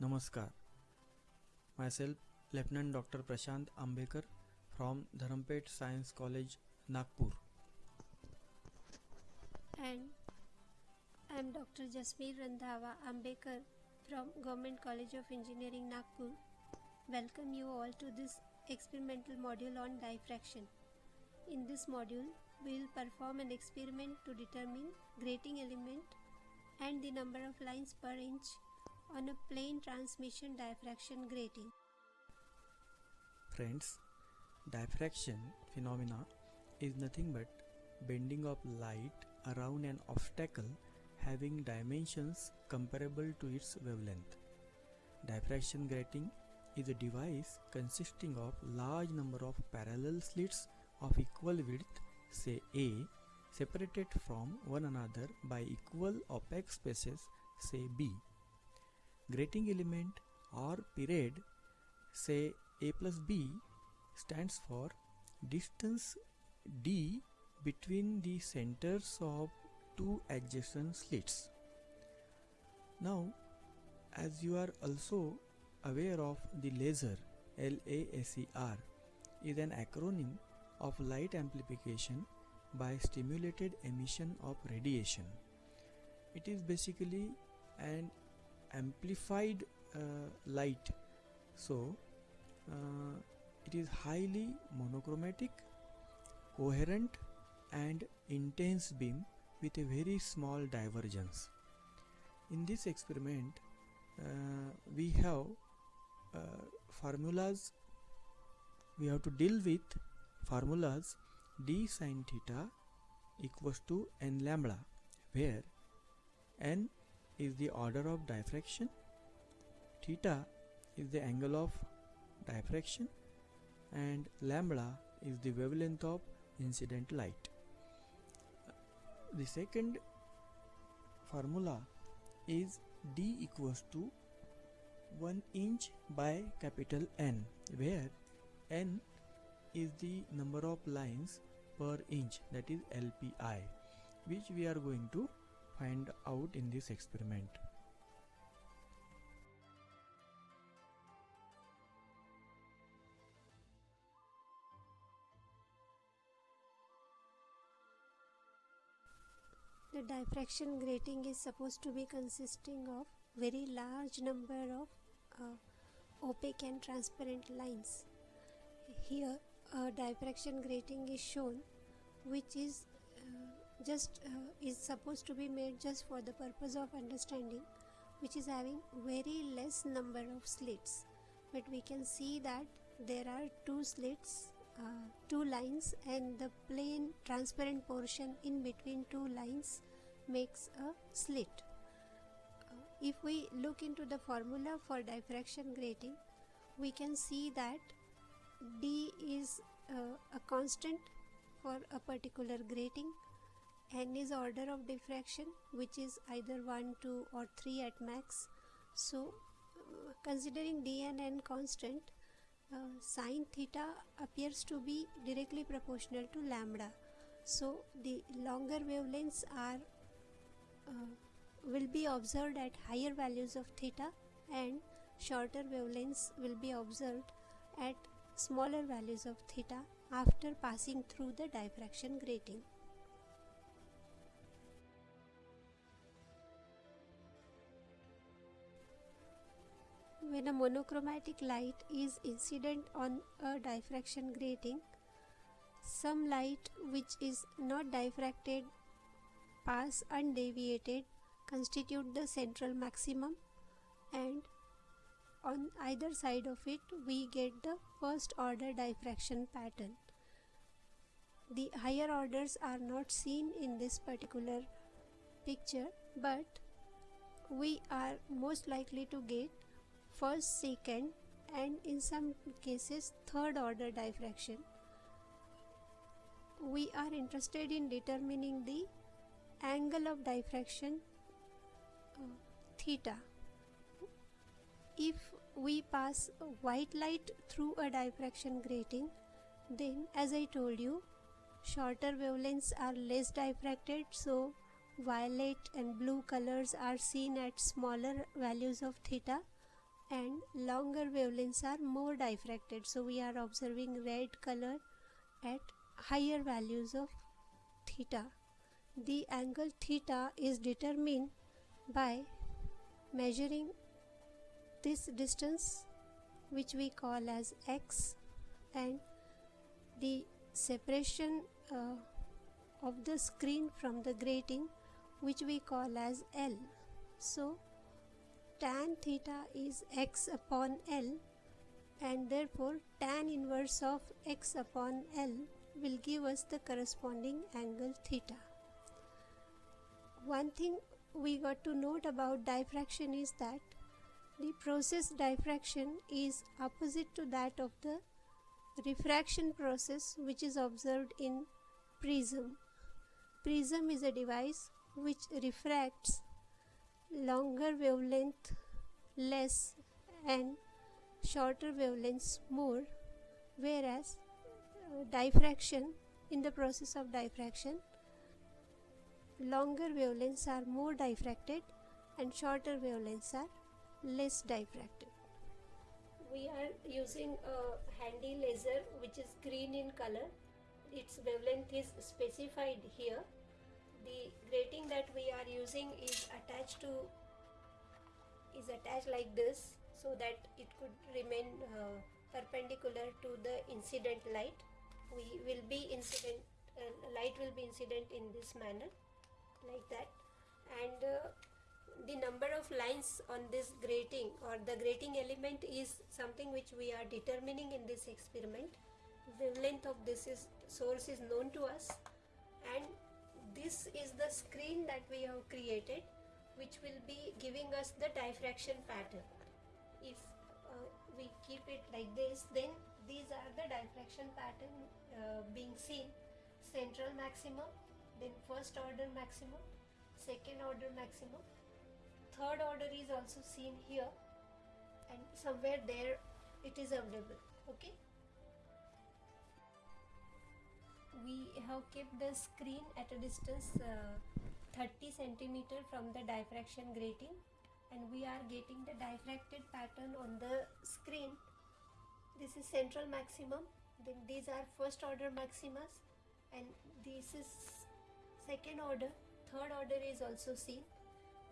Namaskar. Myself, Lieutenant Dr. Prashant Ambekar from Dharampet Science College, Nagpur. And I am Dr. Jasmeer Randhawa Ambekar from Government College of Engineering, Nagpur. Welcome you all to this experimental module on diffraction. In this module, we will perform an experiment to determine grating element and the number of lines per inch on a plane transmission diffraction grating. Friends, diffraction phenomena is nothing but bending of light around an obstacle having dimensions comparable to its wavelength. Diffraction grating is a device consisting of large number of parallel slits of equal width say A separated from one another by equal opaque spaces say B. Grating element or period say A plus B stands for distance D between the centers of two adjacent slits. Now as you are also aware of the laser LASER is an acronym of light amplification by stimulated emission of radiation. It is basically an amplified uh, light. So uh, it is highly monochromatic coherent and intense beam with a very small divergence. In this experiment uh, we have uh, formulas we have to deal with formulas d sine theta equals to n lambda where n is the order of diffraction. Theta is the angle of diffraction. And lambda is the wavelength of incident light. The second formula is d equals to 1 inch by capital N where N is the number of lines per inch that is LPI which we are going to find out in this experiment. The diffraction grating is supposed to be consisting of very large number of uh, opaque and transparent lines. Here a diffraction grating is shown which is just uh, is supposed to be made just for the purpose of understanding which is having very less number of slits. But we can see that there are two slits uh, two lines and the plane transparent portion in between two lines makes a slit. Uh, if we look into the formula for diffraction grating we can see that d is uh, a constant for a particular grating n is order of diffraction which is either 1 2 or 3 at max so uh, considering d and n constant uh, sine theta appears to be directly proportional to lambda so the longer wavelengths are uh, will be observed at higher values of theta and shorter wavelengths will be observed at smaller values of theta after passing through the diffraction grating. When a monochromatic light is incident on a diffraction grating, some light which is not diffracted pass undeviated constitute the central maximum and on either side of it we get the first order diffraction pattern. The higher orders are not seen in this particular picture but we are most likely to get first second and in some cases third order diffraction. We are interested in determining the angle of diffraction uh, theta. If we pass white light through a diffraction grating then as I told you shorter wavelengths are less diffracted so violet and blue colors are seen at smaller values of theta and longer wavelengths are more diffracted so we are observing red color at higher values of theta the angle theta is determined by measuring this distance which we call as x and the separation uh, of the screen from the grating which we call as L. So tan theta is x upon L and therefore tan inverse of x upon L will give us the corresponding angle theta. One thing we got to note about diffraction is that the process diffraction is opposite to that of the refraction process which is observed in prism. Prism is a device which refracts longer wavelength less and shorter wavelengths more whereas uh, diffraction in the process of diffraction longer wavelengths are more diffracted and shorter wavelengths are less diffracted. We are using a handy laser which is green in color. Its wavelength is specified here. The grating that we are using is attached to is attached like this so that it could remain uh, perpendicular to the incident light. We will be incident uh, light will be incident in this manner like that and uh, the number of lines on this grating or the grating element is something which we are determining in this experiment wavelength of this is source is known to us and this is the screen that we have created which will be giving us the diffraction pattern. If uh, we keep it like this then these are the diffraction pattern uh, being seen. Central maximum then first order maximum second order maximum. Third order is also seen here and somewhere there it is available okay we have kept the screen at a distance uh, 30 centimeter from the diffraction grating and we are getting the diffracted pattern on the screen. This is central maximum. Then these are first order maximas and this is second order. Third order is also seen.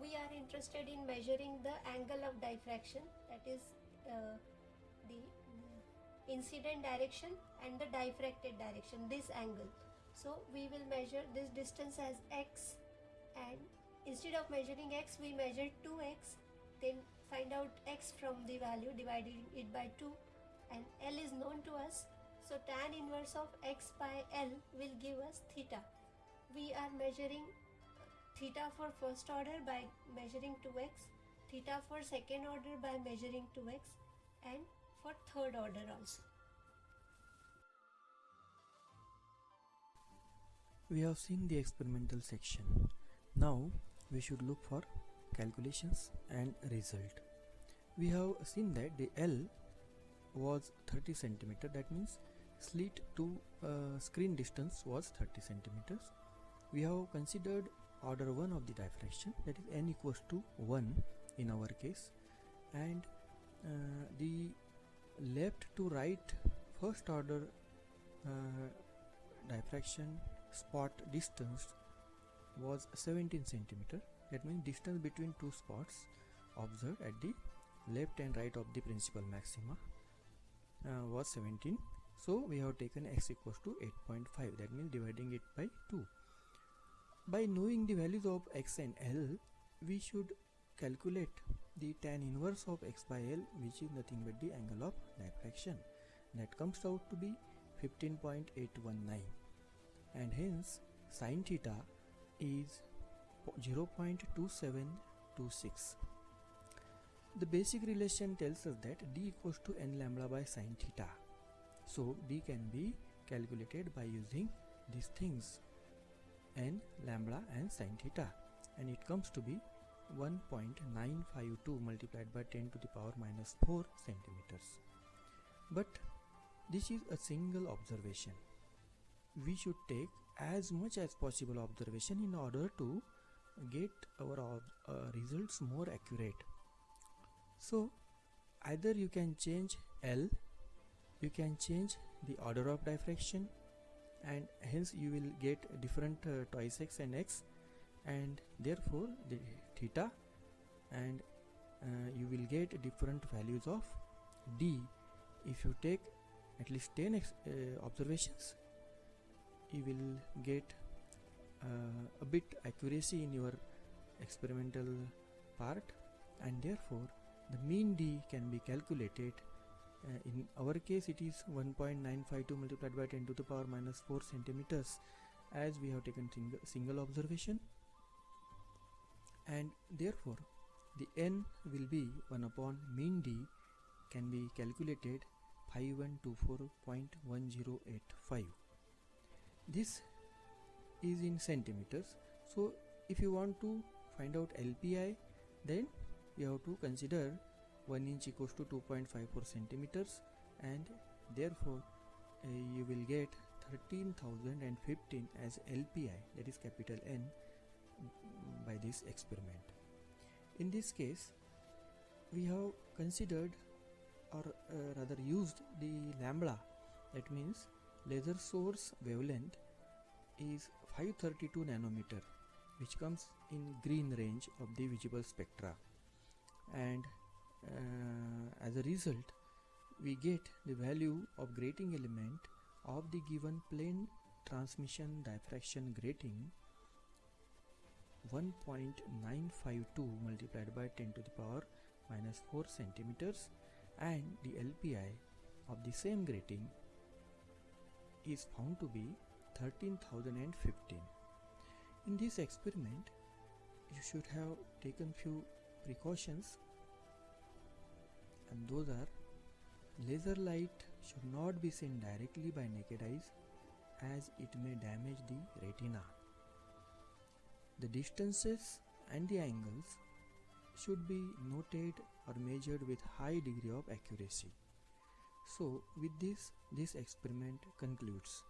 We are interested in measuring the angle of diffraction that is uh, incident direction and the diffracted direction this angle. So we will measure this distance as x and instead of measuring x we measure 2x then find out x from the value dividing it by 2 and L is known to us. So tan inverse of x by L will give us theta. We are measuring theta for first order by measuring 2x, theta for second order by measuring 2x and for third order also. We have seen the experimental section. Now we should look for calculations and result. We have seen that the L was 30 centimeter that means slit to uh, screen distance was 30 centimeters. We have considered order 1 of the diffraction that is n equals to 1 in our case and uh, the left to right first order uh, diffraction spot distance was 17 centimeter. That means distance between two spots observed at the left and right of the principal maxima uh, was 17 so we have taken x equals to 8.5 that means dividing it by 2 by knowing the values of x and L, we should calculate the tan inverse of x by L which is nothing but the angle of diffraction. That comes out to be 15.819 and hence sine theta is 0.2726. The basic relation tells us that d equals to n lambda by sine theta. So d can be calculated by using these things n lambda and sine theta and it comes to be 1.952 multiplied by 10 to the power minus 4 centimeters. But this is a single observation. We should take as much as possible observation in order to get our uh, results more accurate. So either you can change L you can change the order of diffraction and hence you will get different uh, twice x and x and therefore the theta and uh, you will get different values of d. If you take at least 10 uh, observations you will get uh, a bit accuracy in your experimental part and therefore the mean d can be calculated. Uh, in our case it is 1.952 multiplied by 10 to the power minus 4 centimeters as we have taken single, single observation and therefore the n will be 1 upon mean d can be calculated 5124.1085 this is in centimeters. So if you want to find out LPI then you have to consider 1 inch equals to 2.54 centimeters. And therefore uh, you will get 13015 as LPI that is capital N by this experiment. In this case we have considered or uh, rather used the lambda that means laser source wavelength is 532 nanometer which comes in green range of the visible spectra and uh, as a result we get the value of grating element of the given plane transmission diffraction grating 1.952 multiplied by 10 to the power minus 4 centimeters and the LPI of the same grating is found to be 13015. In this experiment, you should have taken few precautions and those are laser light should not be seen directly by naked eyes as it may damage the retina. The distances and the angles should be noted or measured with high degree of accuracy. So with this, this experiment concludes.